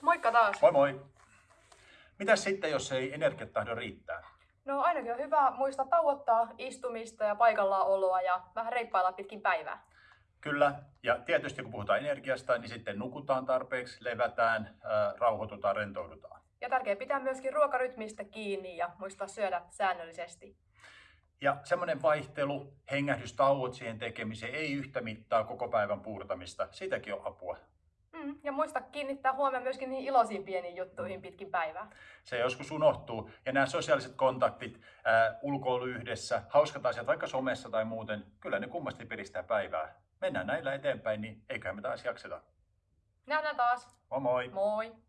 Moikka taas! Moi moi! Mitäs sitten, jos ei energiat tahdo riittää? No ainakin on hyvä muistaa tauottaa istumista ja paikallaan oloa ja vähän reippailla pitkin päivää. Kyllä, ja tietysti kun puhutaan energiasta, niin sitten nukutaan tarpeeksi, levätään, ää, rauhoitutaan, rentoudutaan. Ja tärkeää pitää myöskin ruokarytmistä kiinni ja muistaa syödä säännöllisesti. Ja semmoinen vaihtelu, hengähdystauot siihen tekemiseen, ei yhtä mittaa koko päivän puurtamista. Siitäkin on apua. Mm, ja muista kiinnittää huomioon myöskin niihin iloisiin pieniin juttuihin pitkin päivää. Se joskus unohtuu. Ja nämä sosiaaliset kontaktit, ää, ulkoilu yhdessä, hauskat asiat vaikka somessa tai muuten, kyllä ne kummasti piristää päivää. Mennään näillä eteenpäin, niin eiköhän me taas jakseta. Nähdään taas. Moi moi! Moi!